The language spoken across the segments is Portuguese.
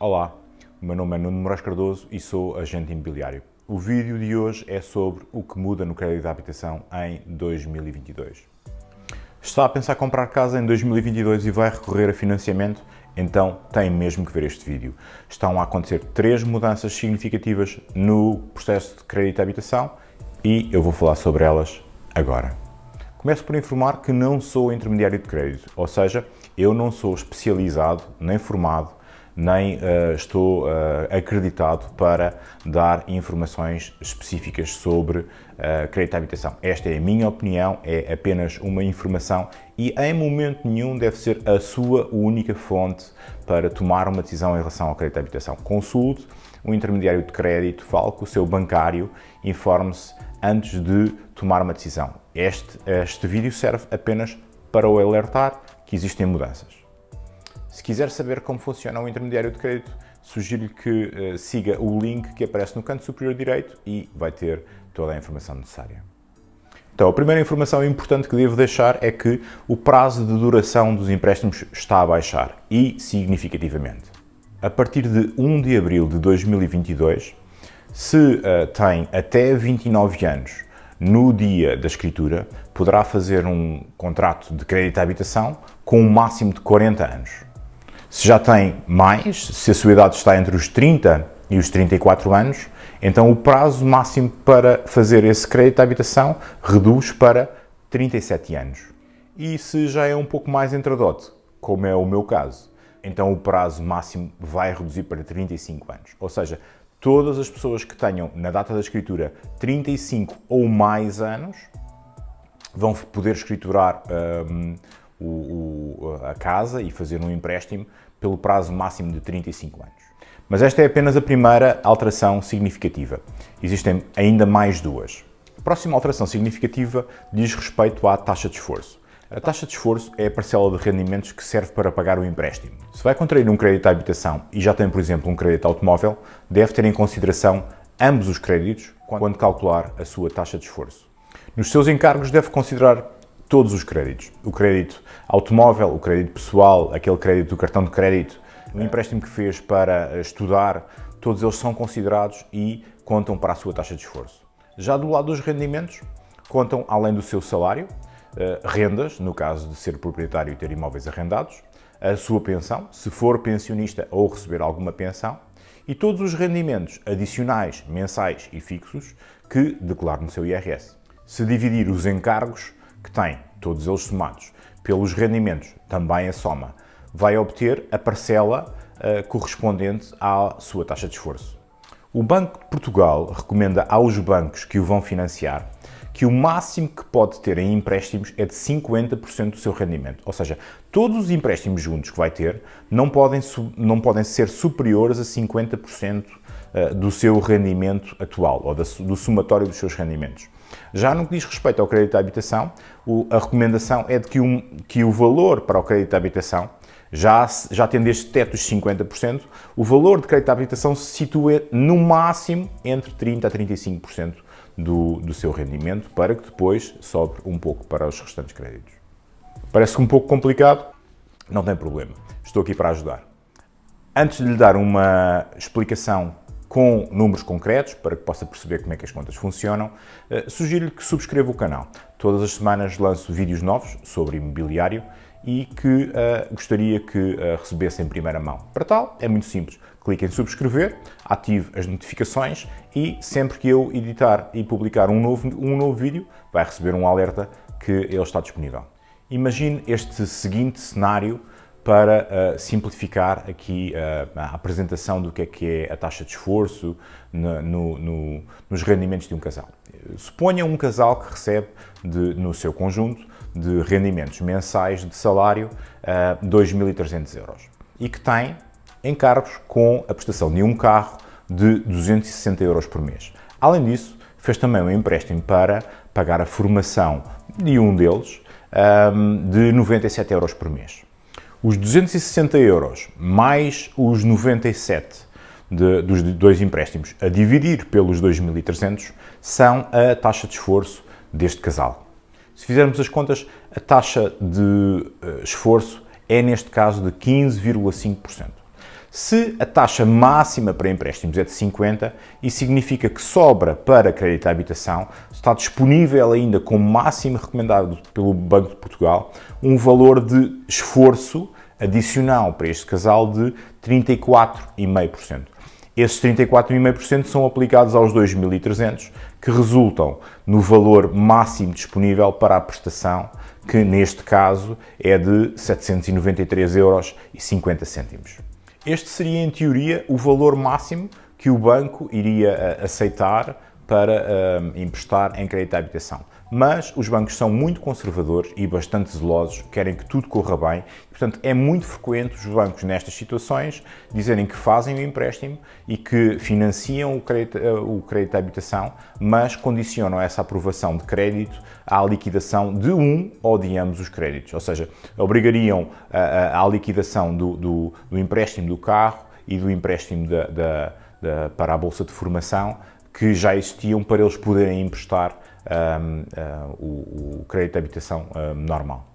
Olá, o meu nome é Nuno Moraes Cardoso e sou agente imobiliário. O vídeo de hoje é sobre o que muda no crédito de habitação em 2022. Está a pensar comprar casa em 2022 e vai recorrer a financiamento? Então tem mesmo que ver este vídeo. Estão a acontecer três mudanças significativas no processo de crédito de habitação e eu vou falar sobre elas agora. Começo por informar que não sou intermediário de crédito, ou seja, eu não sou especializado nem formado nem uh, estou uh, acreditado para dar informações específicas sobre uh, crédito à habitação. Esta é a minha opinião, é apenas uma informação e em momento nenhum deve ser a sua única fonte para tomar uma decisão em relação ao crédito à habitação. Consulte um intermediário de crédito, fale com o seu bancário, informe-se antes de tomar uma decisão. Este, este vídeo serve apenas para o alertar que existem mudanças. Se quiser saber como funciona o intermediário de crédito, sugiro-lhe que uh, siga o link que aparece no canto superior direito e vai ter toda a informação necessária. Então, a primeira informação importante que devo deixar é que o prazo de duração dos empréstimos está a baixar, e significativamente. A partir de 1 de abril de 2022, se uh, tem até 29 anos no dia da escritura, poderá fazer um contrato de crédito à habitação com um máximo de 40 anos. Se já tem mais, se a sua idade está entre os 30 e os 34 anos, então o prazo máximo para fazer esse crédito de habitação reduz para 37 anos. E se já é um pouco mais entradote, como é o meu caso, então o prazo máximo vai reduzir para 35 anos. Ou seja, todas as pessoas que tenham, na data da escritura, 35 ou mais anos, vão poder escriturar um, o, o, a casa e fazer um empréstimo pelo prazo máximo de 35 anos. Mas esta é apenas a primeira alteração significativa. Existem ainda mais duas. A próxima alteração significativa diz respeito à taxa de esforço. A taxa de esforço é a parcela de rendimentos que serve para pagar o empréstimo. Se vai contrair um crédito à habitação e já tem, por exemplo, um crédito automóvel, deve ter em consideração ambos os créditos quando calcular a sua taxa de esforço. Nos seus encargos deve considerar todos os créditos. O crédito automóvel, o crédito pessoal, aquele crédito do cartão de crédito, o empréstimo que fez para estudar, todos eles são considerados e contam para a sua taxa de esforço. Já do lado dos rendimentos, contam, além do seu salário, eh, rendas, no caso de ser proprietário e ter imóveis arrendados, a sua pensão, se for pensionista ou receber alguma pensão, e todos os rendimentos adicionais, mensais e fixos que declare no seu IRS. Se dividir os encargos, que tem, todos eles somados, pelos rendimentos, também a soma, vai obter a parcela uh, correspondente à sua taxa de esforço. O Banco de Portugal recomenda aos bancos que o vão financiar que o máximo que pode ter em empréstimos é de 50% do seu rendimento. Ou seja, todos os empréstimos juntos que vai ter não podem, não podem ser superiores a 50% eh, do seu rendimento atual, ou do somatório dos seus rendimentos. Já no que diz respeito ao crédito à habitação, a recomendação é de que, um, que o valor para o crédito à habitação, já, já tendo este teto dos 50%, o valor de crédito à habitação se situa no máximo entre 30% a 35% do, do seu rendimento, para que depois sobre um pouco para os restantes créditos. Parece um pouco complicado? Não tem problema, estou aqui para ajudar. Antes de lhe dar uma explicação com números concretos, para que possa perceber como é que as contas funcionam, eh, sugiro-lhe que subscreva o canal. Todas as semanas lanço vídeos novos sobre imobiliário e que uh, gostaria que uh, recebesse em primeira mão. Para tal, é muito simples. Clique em subscrever, ative as notificações e sempre que eu editar e publicar um novo, um novo vídeo, vai receber um alerta que ele está disponível. Imagine este seguinte cenário para uh, simplificar aqui uh, a apresentação do que é que é a taxa de esforço no, no, no, nos rendimentos de um casal. Suponha um casal que recebe de, no seu conjunto de rendimentos mensais de salário uh, eh, 2.300 euros e que tem encargos com a prestação de um carro de 260 euros por mês. Além disso, fez também um empréstimo para pagar a formação de um deles um, de 97 euros por mês. Os 260 euros mais os 97 de, dos dois empréstimos a dividir pelos 2.300 são a taxa de esforço deste casal. Se fizermos as contas, a taxa de uh, esforço é neste caso de 15,5%. Se a taxa máxima para empréstimos é de 50, isso significa que sobra para crédito à habitação, está disponível ainda como máximo recomendado pelo Banco de Portugal, um valor de esforço adicional para este casal de 34,5%. Esses 34,5% são aplicados aos 2.300, que resultam no valor máximo disponível para a prestação, que neste caso é de 793,50 euros. Este seria, em teoria, o valor máximo que o banco iria eh, aceitar para uh, emprestar em crédito à habitação. Mas os bancos são muito conservadores e bastante zelosos, querem que tudo corra bem. Portanto, é muito frequente os bancos, nestas situações, dizerem que fazem o empréstimo e que financiam o crédito, uh, o crédito à habitação, mas condicionam essa aprovação de crédito à liquidação de um ou de ambos os créditos. Ou seja, obrigariam a, liquidação do, do, do, empréstimo do carro e do empréstimo da, da, da, para a Bolsa de Formação que já existiam para eles poderem emprestar um, uh, o, o, crédito de habitação um, normal.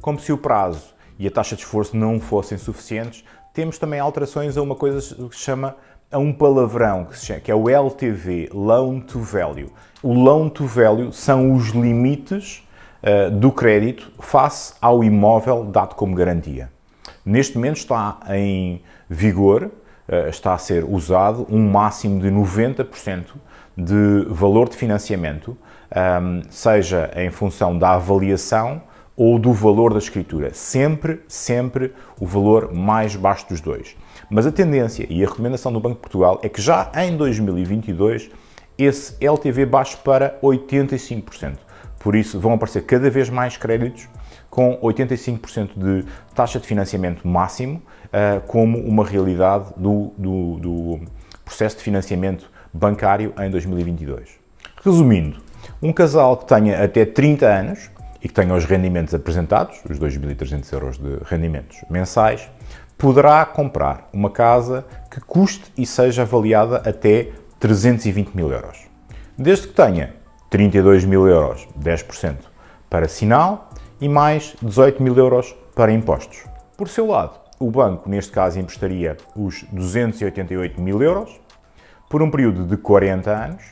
Como se o prazo e a taxa de esforço não fossem suficientes, temos também alterações a uma coisa que se chama a um palavrão que, chama, que é o LTV, Loan to Value. O Loan to Value são os limites uh, do crédito face ao imóvel dado como garantia. Neste momento está em vigor está a ser usado um máximo de 90% de valor de financiamento, ehm, seja em função da avaliação ou do valor da escritura. Sempre, sempre o valor mais baixo dos dois. Mas a tendência e a recomendação do Banco de Portugal é que já em 2022 esse LTV baixe para 85%. Por isso vão aparecer cada vez mais créditos com 85% de taxa de financiamento máximo uh, como uma realidade do, do, do processo de financiamento bancário em 2022. Resumindo, um casal que tenha até 30 anos e que tenha os rendimentos apresentados, os 2.300 euros de rendimentos mensais, poderá comprar uma casa que custe e seja avaliada até 320 mil euros. Desde que tenha 32 mil euros, 10% para sinal e mais 18 mil euros para impostos. Por seu lado, o banco, neste caso, emprestaria os 288 mil euros por um período de 40 anos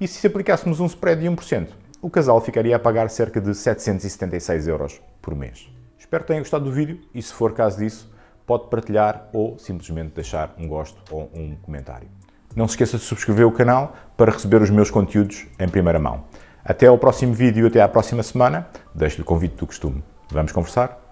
e se aplicássemos um spread de 1%, o casal ficaria a pagar cerca de 776 euros por mês. Espero que tenha gostado do vídeo e, se for caso disso, pode partilhar ou simplesmente deixar um gosto ou um comentário. Não se esqueça de subscrever o canal para receber os meus conteúdos em primeira mão. Até ao próximo vídeo, até à próxima semana. Deixo-lhe o convite do costume. Vamos conversar?